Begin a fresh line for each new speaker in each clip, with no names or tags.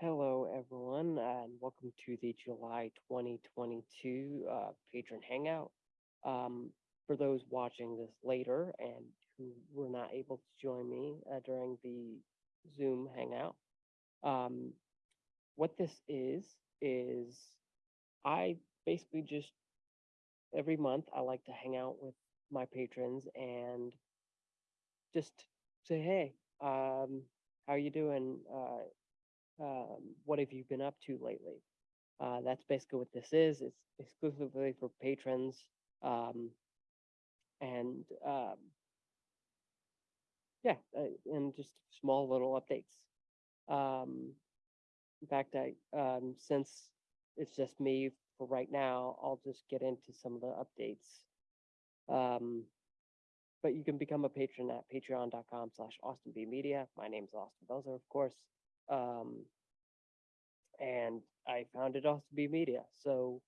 Hello, everyone, and welcome to the July 2022 uh, Patron Hangout. Um, for those watching this later and who were not able to join me uh, during the Zoom Hangout, um, what this is, is I basically just every month I like to hang out with my patrons and just say, hey, um, how are you doing? Uh, um, what have you been up to lately? Uh, that's basically what this is. It's exclusively for patrons. Um, and um, yeah, uh, and just small little updates. Um, in fact, I um, since it's just me for right now, I'll just get into some of the updates. Um, but you can become a patron at patreon.com slash Austin B Media. My name is Austin Belzer, of course. Um, and I found founded Austin B Media. So,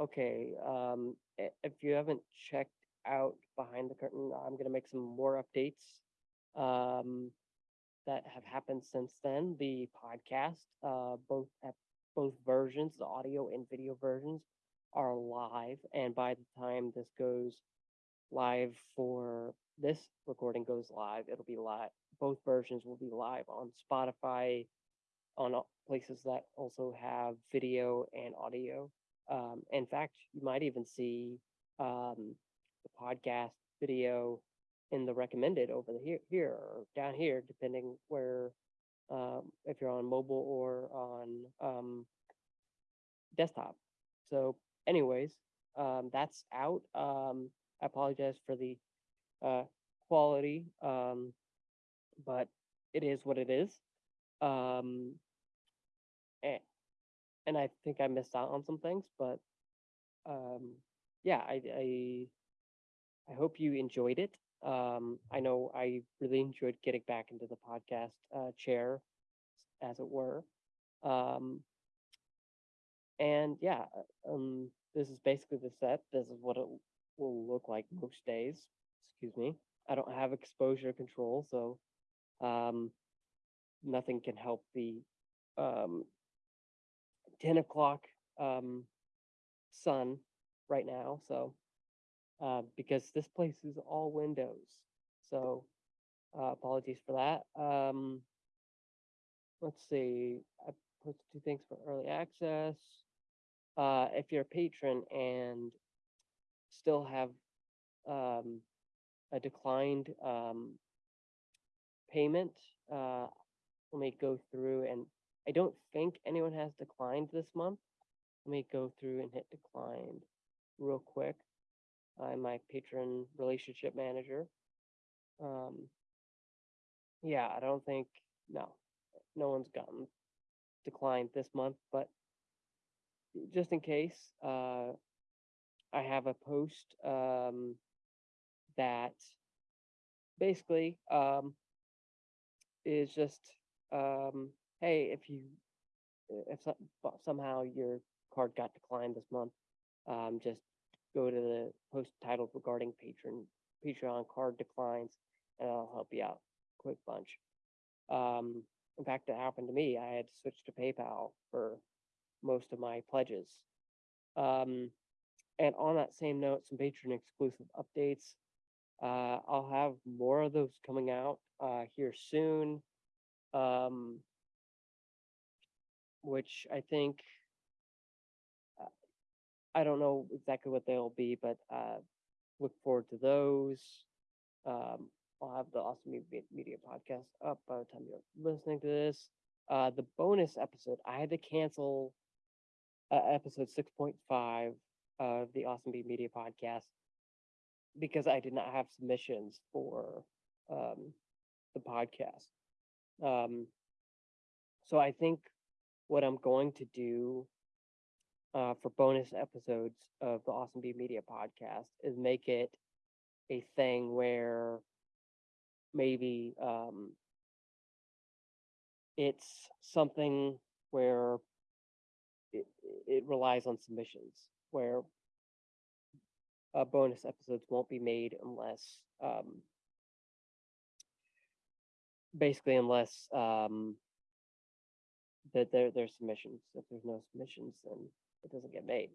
okay, um, if you haven't checked out Behind the Curtain, I'm gonna make some more updates um, that have happened since then. The podcast, uh, both at both versions, the audio and video versions, are live. And by the time this goes live for this recording goes live, it'll be live. Both versions will be live on Spotify, on places that also have video and audio. Um, in fact, you might even see um, the podcast video in the recommended over the here, here or down here, depending where um, if you're on mobile or on um, desktop. So, anyways, um, that's out. Um, I apologize for the uh, quality, um, but it is what it is. Um, and, and I think I missed out on some things, but um, yeah, I, I I hope you enjoyed it. Um, I know I really enjoyed getting back into the podcast uh, chair, as it were. Um, and yeah, uh, um, this is basically the set. This is what it will look like most days. Excuse me. I don't have exposure control, so um, nothing can help the um, 10 o'clock um, sun right now. So, uh, because this place is all windows. So, uh, apologies for that. Um, let's see. I posted two things for early access. Uh, if you're a patron and still have um, a declined um, payment, uh, let me go through and I don't think anyone has declined this month. Let me go through and hit declined real quick. I'm my patron relationship manager. Um, yeah, I don't think, no, no one's gotten declined this month, but just in case, uh, I have a post, um, that basically, um, is just, um, hey, if you, if some, but somehow your card got declined this month, um, just go to the post titled regarding patron, Patreon card declines, and I'll help you out quick bunch. Um, in fact, it happened to me. I had to switch to PayPal for most of my pledges. Um, and on that same note, some patron exclusive updates. Uh, I'll have more of those coming out uh, here soon. Um, which I think uh, I don't know exactly what they'll be, but uh, look forward to those. Um, I'll have the Awesome Me- Media podcast up by the time you're listening to this. Uh, the bonus episode, I had to cancel episode 6.5 of the Awesome Media podcast because I did not have submissions for um, the podcast. Um, so I think what I'm going to do uh, for bonus episodes of the Austin B Media podcast is make it a thing where maybe um, it's something where it, it relies on submissions, where uh, bonus episodes won't be made unless um, basically unless um, that there, there's submissions. If there's no submissions, then it doesn't get made.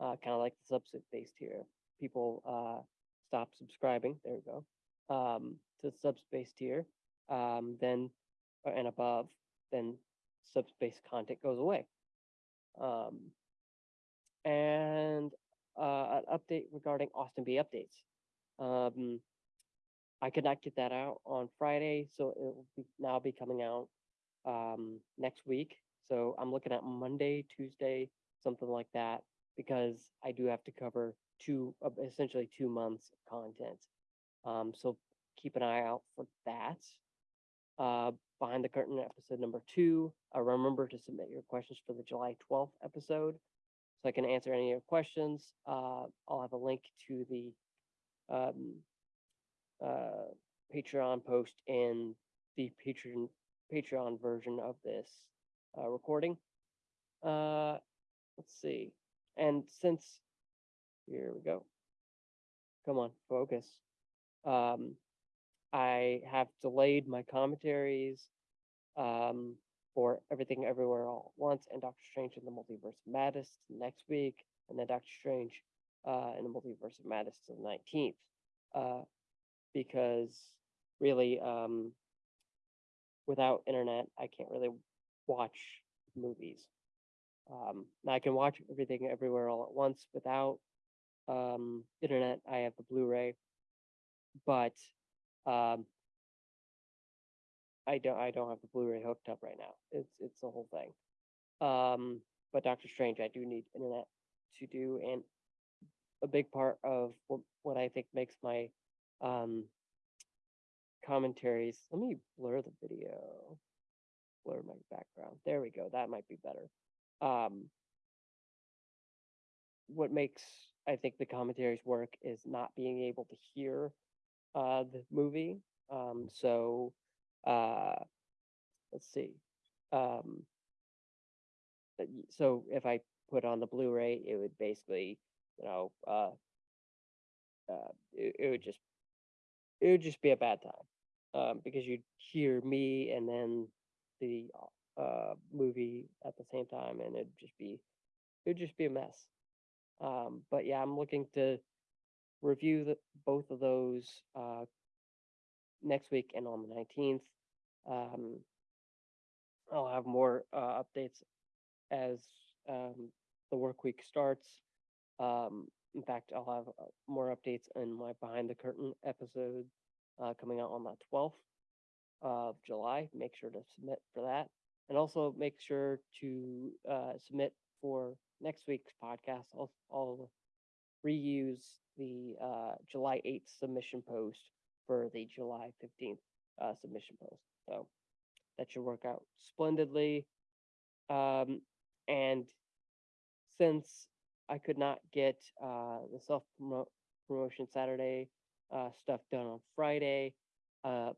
Uh, kind of like the subset based here. People, uh, stop subscribing, there we go, um, to subspace tier, um, then, uh, and above, then subspace content goes away. Um, and, uh, an update regarding Austin B updates. Um, I could not get that out on Friday, so it will be, now be coming out, um, next week. So I'm looking at Monday, Tuesday, something like that, because I do have to cover two, uh, essentially two months of content. Um, so keep an eye out for that. Uh, behind the curtain episode number two, uh, remember to submit your questions for the July twelfth episode. So I can answer any of your questions. Uh, I'll have a link to the, um, uh, Patreon post in the Patreon, Patreon version of this, uh, recording. Uh, let's see. And since, here we go. Come on, focus. Um, I have delayed my commentaries, um, for Everything Everywhere All at Once and Doctor Strange in the Multiverse of Madness next week, and then Doctor Strange, uh, in the Multiverse of Madness to the nineteenth. Uh, because really, um, without internet, I can't really watch movies. Um, now I can watch everything everywhere all at once without um, internet. I have the Blu-ray, but um, I don't. I don't have the Blu-ray hooked up right now. It's it's the whole thing. Um, but Doctor Strange, I do need internet to do, and a big part of what, what I think makes my um, commentaries. Let me blur the video. Blur my background. There we go. That might be better. Um, what makes I think the commentaries work is not being able to hear uh, the movie. Um, so uh, let's see. Um, y- so if I put on the Blu-ray, it would basically, you know, uh, uh, it, it would just it would just be a bad time um, because you'd hear me and then the uh, movie at the same time, and it'd just be it would just be a mess. Um, but yeah, I'm looking to review the, both of those uh, next week and on the 19th. Um, I'll have more uh, updates as um, the work week starts. Um, in fact, I'll have uh, more updates in my behind the curtain episode uh, coming out on the 12th of July. Make sure to submit for that. And also make sure to uh, submit for next week's podcast. I'll, I'll reuse the uh, July 8th submission post for the July 15th uh, submission post. So that should work out splendidly. Um, and since I could not get uh, the self promotion Saturday uh, stuff done on Friday, uh,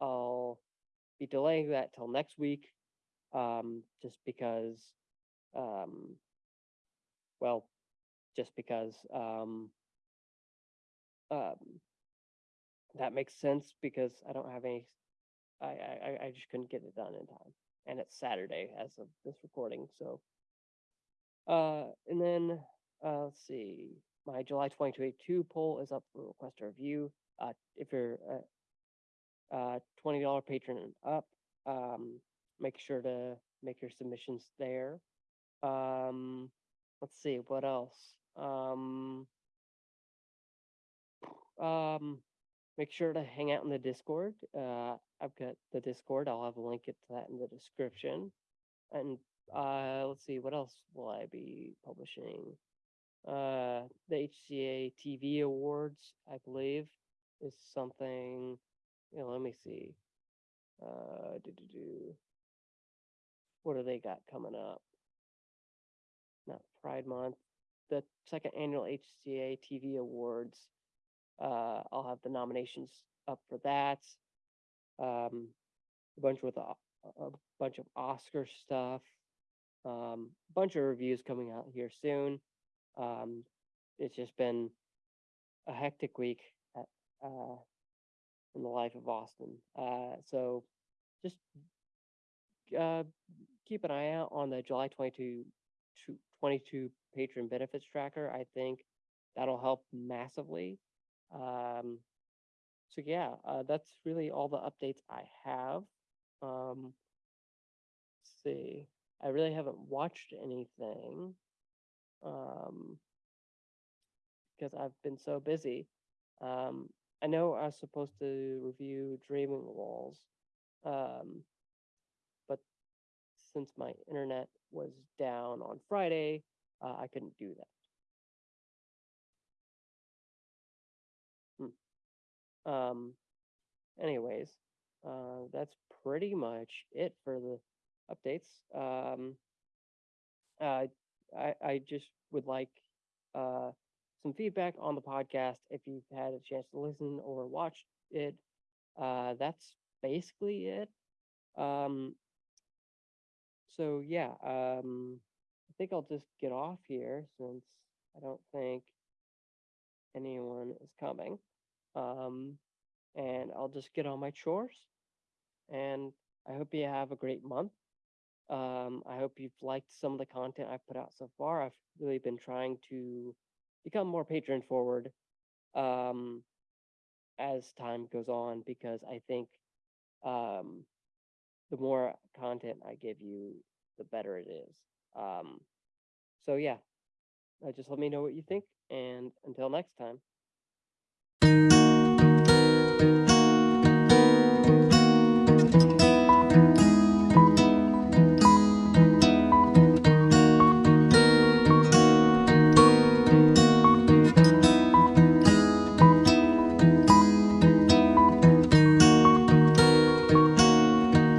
I'll be delaying that till next week, um, just because, um, well, just because um, um, that makes sense because I don't have any. I, I I- just couldn't get it done in time, and it's Saturday as of this recording. So, uh, and then uh, let's see, my July 2022 poll is up for request a review. Uh, if you're a, uh twenty dollar patron and up, um, make sure to make your submissions there. Um, let's see what else. Um, um, make sure to hang out in the Discord. Uh, I've got the Discord. I'll have a link to that in the description. And uh, let's see, what else will I be publishing? Uh, the HCA TV Awards, I believe, is something. You know, let me see. Uh, do do do. What do they got coming up? Not Pride Month. The second annual HCA TV Awards. Uh, I'll have the nominations up for that. Um, a bunch with a, a bunch of Oscar stuff. Um, bunch of reviews coming out here soon. Um, it's just been a hectic week at, uh, in the life of Austin. Uh, so just uh, keep an eye out on the July 22, to 22 patron benefits tracker. I think that'll help massively. Um, so yeah, uh, that's really all the updates I have. Um, see, I really haven't watched anything. Um, because I've been so busy. Um, I know I was supposed to review Dreaming Walls. Um, but since my internet was down on Friday, uh, I couldn't do that. Um, anyways, uh, that's pretty much it for the updates. Um, uh, I, I just would like, uh, some feedback on the podcast if you've had a chance to listen or watch it. Uh, that's basically it. Um, so yeah, um, I think I'll just get off here since I don't think anyone is coming. Um, and I'll just get on my chores. And I hope you have a great month. Um, I hope you've liked some of the content I've put out so far. I've really been trying to become more patron forward um, as time goes on because I think um, the more content I give you, the better it is. Um, so yeah, uh, just let me know what you think, and until next time.